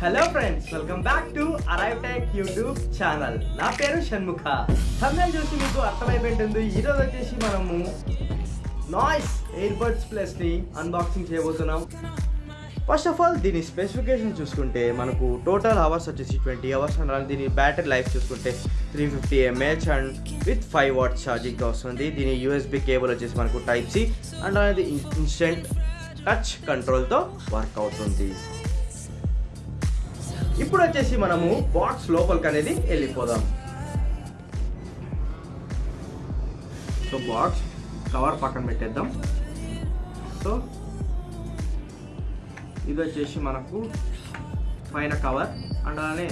Hello friends welcome back to arrive tech YouTube channel నా పేరు షణ్ముఖ. సమయం చూసి మీకు అర్థమైపోయింటుంది. ఈరోజు వచ్చేసి మనము నాయిస్ ఎయిర్ బడ్స్ ప్లస్ని అన్బాక్సింగ్ చేయబోతున్నాం. ఫస్ట్ ఆఫ్ ఆల్ దీని స్పెసిఫికేషన్ చూసుకుంటే మనకు టోటల్ అవర్స్ వచ్చేసి ట్వంటీ అవర్స్ అన్నారు దీని బ్యాటరీ లైఫ్ చూసుకుంటే three fifty mAh and with five watt charging వస్తుంది. దీని యూఎస్బి కేబుల్ వచ్చేసి మనకు టైప్ సి అండ్ అనేది ఇన్స్టెంట్ టచ్ కంట్రోల్తో వర్క్ అవుతుంది. ఇప్పుడు వచ్చేసి మనము బాక్స్ లోపలికి అనేది వెళ్ళిపోదాం. సో బాక్స్ కవర్ పక్కన పెట్టేద్దాం. సో ఇది వచ్చేసి మనకు పైన కవర్ అండ్ అలానే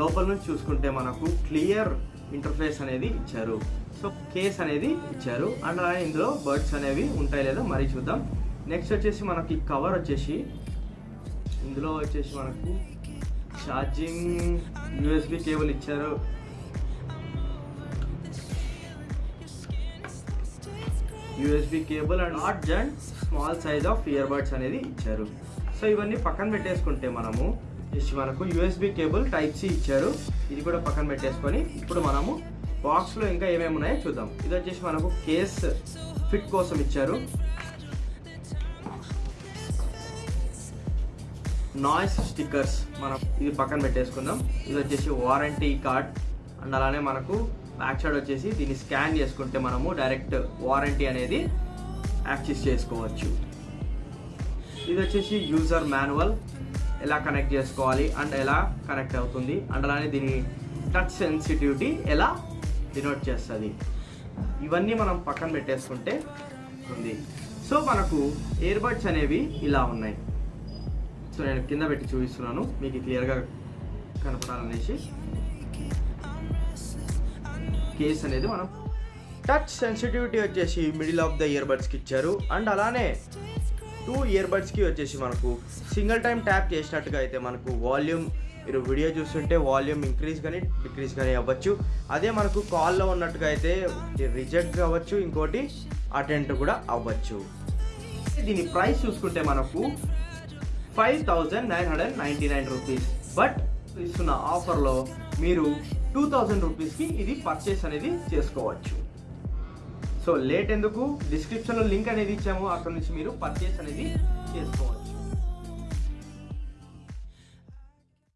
లోపల నుంచి చూసుకుంటే మనకు క్లియర్ ఇంటర్ఫేస్ అనేది ఇచ్చారు. సో కేస్ అనేది ఇచ్చారు. అండ్ అలానే ఇందులో బర్డ్స్ అనేవి ఉంటాయి లేదో మరీ చూద్దాం. నెక్స్ట్ వచ్చేసి మనకి కవర్ వచ్చేసి ఇందులో వచ్చేసి మనకు ఛార్జింగ్ యూఎస్బి కేబుల్ ఇచ్చారు. USB cable and large and small size of ear buds అనేది ఇచ్చారు. సో ఇవన్నీ పక్కన పెట్టేసుకుంటే మనము జస్ట్ మనకు యూఎస్బి కేబుల్ టైప్ సి ఇచ్చారు. ఇది కూడా పక్కన పెట్టేసుకొని ఇప్పుడు మనము బాక్స్లో ఇంకా ఏమేమి ఉన్నాయో చూద్దాం. ఇది వచ్చేసి మనకు కేస్ ఫిట్ కోసం ఇచ్చారు. నాయిస్ స్టిక్కర్స్ మనం ఇది పక్కన పెట్టేసుకుందాం. ఇది వచ్చేసి వారంటీ కార్డ్. అండ్ అలానే మనకు బ్యాక్ సైడ్ వచ్చేసి దీన్ని స్కాన్ చేసుకుంటే మనము డైరెక్ట్ వారంటీ అనేది యాక్సెస్ చేసుకోవచ్చు. ఇది వచ్చేసి యూజర్ మాన్యువల్. ఎలా కనెక్ట్ చేసుకోవాలి అండ్ ఎలా కనెక్ట్ అవుతుంది అండ్ అలానే దీని టచ్ సెన్సిటివిటీ ఎలా డినోట్ చేస్తుంది. ఇవన్నీ మనం పక్కన పెట్టేసుకుంటే ఉంది. సో మనకు ఇయర్బడ్స్ అనేవి ఇలా ఉన్నాయి. సో నేను కింద పెట్టి చూపిస్తున్నాను. మీకు క్లియర్గా కనపడాలనేసి. కేస్ అనేది మనం టచ్ సెన్సిటివిటీ వచ్చేసి మిడిల్ ఆఫ్ ద ఇయర్ బడ్స్కి ఇచ్చారు. అండ్ అలానే టూ ఇయర్ బడ్స్కి వచ్చేసి మనకు సింగిల్ టైం ట్యాప్ చేసినట్టుగా అయితే మనకు వాల్యూమ్ మీరు వీడియో చూస్తుంటే వాల్యూమ్ ఇంక్రీజ్ కానీ డిక్రీజ్ కానీ అవ్వచ్చు. అదే మనకు కాల్లో ఉన్నట్టుగా అయితే రిజెక్ట్ అవ్వచ్చు ఇంకోటి అటెండ్ కూడా అవ్వచ్చు. దీని ప్రైస్ చూసుకుంటే మనకు five thousand nine hundred ninety nine rupees. But ఇస్తున్న ఆఫర్లో మీరు టూ థౌజండ్ రూపీస్కి ఇది పర్చేస్ అనేది చేసుకోవచ్చు. సో లేట్ ఎందుకు? డిస్క్రిప్షన్లో లింక్ అనేది ఇచ్చాము. అక్కడ నుంచి మీరు పర్చేస్ అనేది చేసుకోవచ్చు.